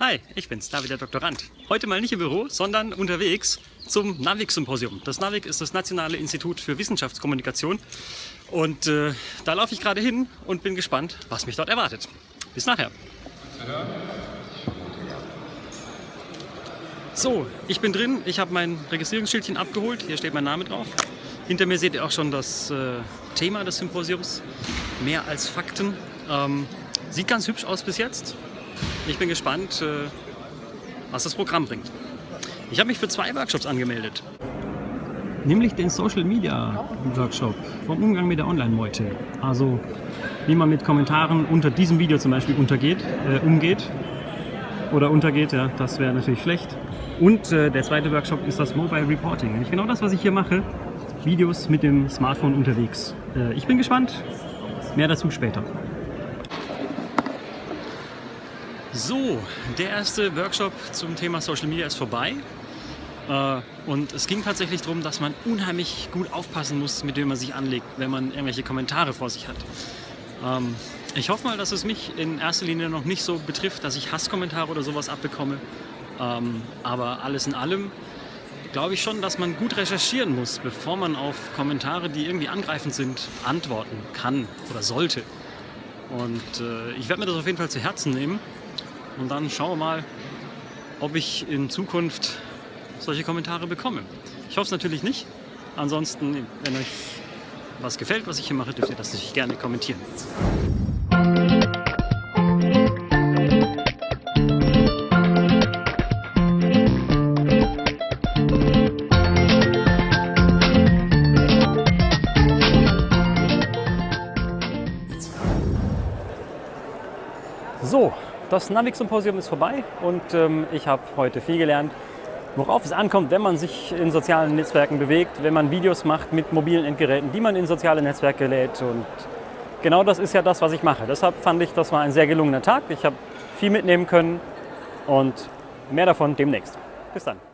Hi, ich bin's, David der Doktorand. Heute mal nicht im Büro, sondern unterwegs zum NAVIC-Symposium. Das NAVIC ist das Nationale Institut für Wissenschaftskommunikation und äh, da laufe ich gerade hin und bin gespannt, was mich dort erwartet. Bis nachher. So, ich bin drin, ich habe mein Registrierungsschildchen abgeholt, hier steht mein Name drauf. Hinter mir seht ihr auch schon das äh, Thema des Symposiums, mehr als Fakten. Ähm, sieht ganz hübsch aus bis jetzt. Ich bin gespannt, äh, was das Programm bringt. Ich habe mich für zwei Workshops angemeldet. Nämlich den Social Media Workshop vom Umgang mit der Online-Meute. Also wie man mit Kommentaren unter diesem Video zum Beispiel untergeht, äh, umgeht. Oder untergeht, ja, das wäre natürlich schlecht. Und äh, der zweite Workshop ist das Mobile Reporting. Nämlich genau das, was ich hier mache. Videos mit dem Smartphone unterwegs. Äh, ich bin gespannt. Mehr dazu später. So, der erste Workshop zum Thema Social Media ist vorbei. Äh, und es ging tatsächlich darum, dass man unheimlich gut aufpassen muss, mit wem man sich anlegt, wenn man irgendwelche Kommentare vor sich hat. Ähm, ich hoffe mal, dass es mich in erster Linie noch nicht so betrifft, dass ich Hasskommentare oder sowas abbekomme. Ähm, aber alles in allem glaube ich schon, dass man gut recherchieren muss, bevor man auf Kommentare, die irgendwie angreifend sind, antworten kann oder sollte. Und äh, ich werde mir das auf jeden Fall zu Herzen nehmen und dann schauen wir mal, ob ich in Zukunft solche Kommentare bekomme. Ich hoffe es natürlich nicht. Ansonsten, wenn euch was gefällt, was ich hier mache, dürft ihr das natürlich gerne kommentieren. So, das Navic-Symposium ist vorbei und ähm, ich habe heute viel gelernt, worauf es ankommt, wenn man sich in sozialen Netzwerken bewegt, wenn man Videos macht mit mobilen Endgeräten, die man in soziale Netzwerke lädt. Und genau das ist ja das, was ich mache. Deshalb fand ich, das war ein sehr gelungener Tag. Ich habe viel mitnehmen können und mehr davon demnächst. Bis dann.